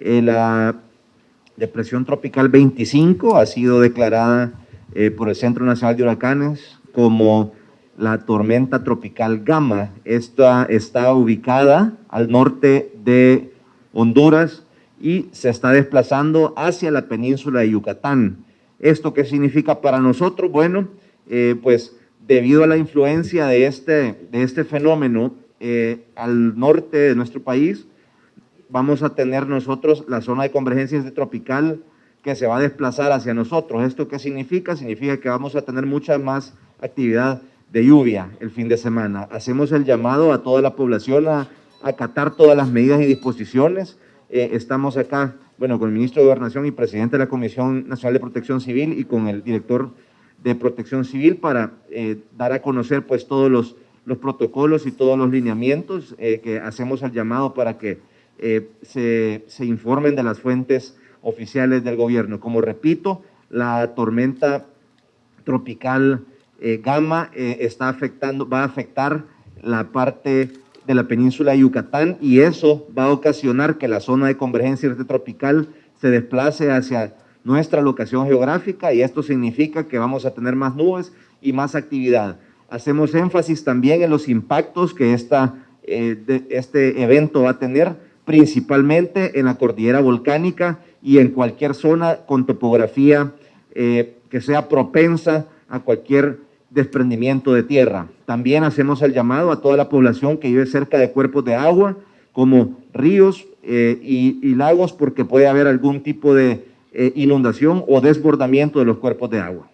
Eh, la depresión tropical 25 ha sido declarada eh, por el Centro Nacional de Huracanes como la tormenta tropical Gama. Esta está ubicada al norte de Honduras y se está desplazando hacia la península de Yucatán. ¿Esto qué significa para nosotros? Bueno, eh, pues debido a la influencia de este, de este fenómeno eh, al norte de nuestro país, vamos a tener nosotros la zona de convergencia tropical que se va a desplazar hacia nosotros. ¿Esto qué significa? Significa que vamos a tener mucha más actividad de lluvia el fin de semana. Hacemos el llamado a toda la población a acatar todas las medidas y disposiciones. Eh, estamos acá, bueno, con el ministro de Gobernación y presidente de la Comisión Nacional de Protección Civil y con el director de Protección Civil para eh, dar a conocer pues todos los, los, protocolos y todos los lineamientos eh, que hacemos el llamado para que se, se informen de las fuentes oficiales del gobierno. Como repito, la tormenta tropical eh, Gama eh, está afectando, va a afectar la parte de la península de Yucatán y eso va a ocasionar que la zona de convergencia tropical se desplace hacia nuestra locación geográfica y esto significa que vamos a tener más nubes y más actividad. Hacemos énfasis también en los impactos que esta, eh, este evento va a tener, principalmente en la cordillera volcánica y en cualquier zona con topografía que sea propensa a cualquier desprendimiento de tierra. También hacemos el llamado a toda la población que vive cerca de cuerpos de agua, como ríos eh, y, lagos, porque puede haber algún tipo de eh, inundación o desbordamiento de los cuerpos de agua.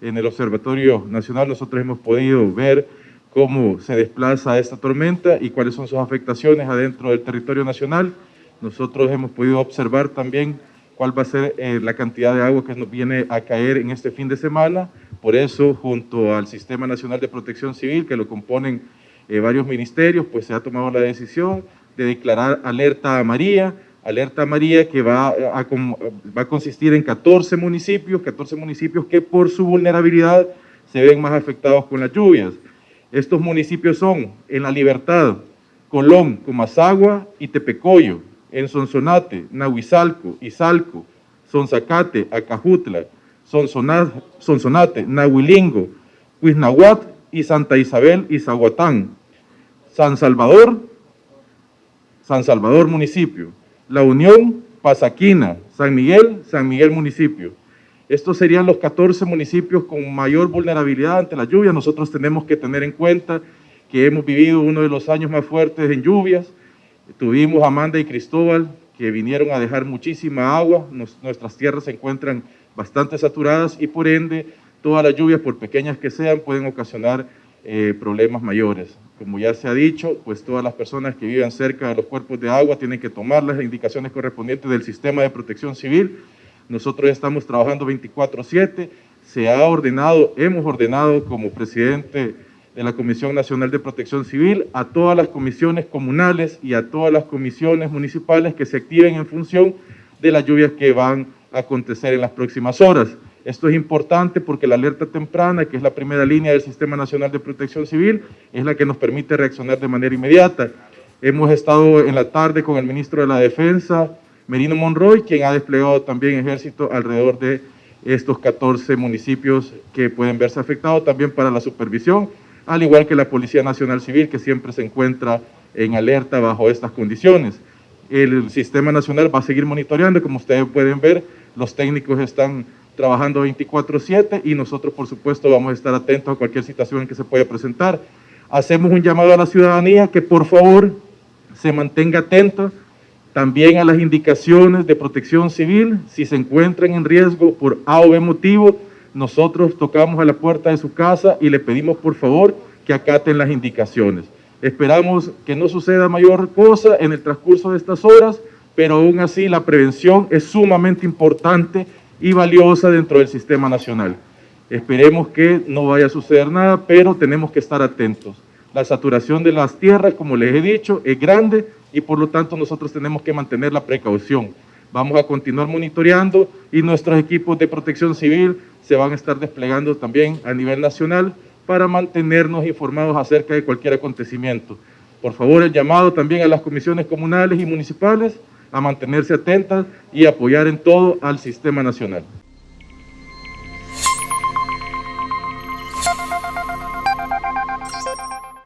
En el Observatorio Nacional nosotros hemos podido ver cómo se desplaza esta tormenta y cuáles son sus afectaciones adentro del territorio nacional. Nosotros hemos podido observar también cuál va a ser eh, la cantidad de agua que nos viene a caer en este fin de semana. Por eso, junto al Sistema Nacional de Protección Civil, que lo componen eh, varios ministerios, pues se ha tomado la decisión de declarar alerta amarilla, alerta amarilla que va a, va a consistir en 14 municipios, 14 municipios que por su vulnerabilidad se ven más afectados con las lluvias. Estos municipios son en La Libertad, Colón, Comasagua y Tepecoyo en Sonsonate, Nahuizalco, Izalco, Sonzacate, Acajutla, Sonsonate, Nahuilingo, Huiznahuat y Santa Isabel y Zaguatán. San Salvador, San Salvador municipio. La Unión, Pasaquina, San Miguel, San Miguel municipio. Estos serían los 14 municipios con mayor vulnerabilidad ante la lluvia. Nosotros tenemos que tener en cuenta que hemos vivido uno de los años más fuertes en lluvias, Tuvimos Amanda y Cristóbal que vinieron a dejar muchísima agua, nuestras tierras se encuentran bastante saturadas y por ende todas las lluvias, por pequeñas que sean, pueden ocasionar eh, problemas mayores. Como ya se ha dicho, pues todas las personas que vivan cerca de los cuerpos de agua tienen que tomar las indicaciones correspondientes del sistema de protección civil. Nosotros ya estamos trabajando 24-7, se ha ordenado, hemos ordenado como presidente de la Comisión Nacional de Protección Civil, a todas las comisiones comunales y a todas las comisiones municipales que se activen en función de las lluvias que van a acontecer en las próximas horas. Esto es importante porque la alerta temprana, que es la primera línea del Sistema Nacional de Protección Civil, es la que nos permite reaccionar de manera inmediata. Hemos estado en la tarde con el ministro de la Defensa, Merino Monroy, quien ha desplegado también ejército alrededor de estos 14 municipios que pueden verse afectados, también para la supervisión al igual que la Policía Nacional Civil, que siempre se encuentra en alerta bajo estas condiciones. El Sistema Nacional va a seguir monitoreando, como ustedes pueden ver, los técnicos están trabajando 24-7 y nosotros, por supuesto, vamos a estar atentos a cualquier situación que se pueda presentar. Hacemos un llamado a la ciudadanía que, por favor, se mantenga atenta también a las indicaciones de protección civil. Si se encuentran en riesgo por A o B motivo, nosotros tocamos a la puerta de su casa y le pedimos por favor que acaten las indicaciones. Esperamos que no suceda mayor cosa en el transcurso de estas horas, pero aún así la prevención es sumamente importante y valiosa dentro del sistema nacional. Esperemos que no vaya a suceder nada, pero tenemos que estar atentos. La saturación de las tierras, como les he dicho, es grande y por lo tanto nosotros tenemos que mantener la precaución. Vamos a continuar monitoreando y nuestros equipos de protección civil se van a estar desplegando también a nivel nacional para mantenernos informados acerca de cualquier acontecimiento. Por favor, el llamado también a las comisiones comunales y municipales a mantenerse atentas y apoyar en todo al sistema nacional.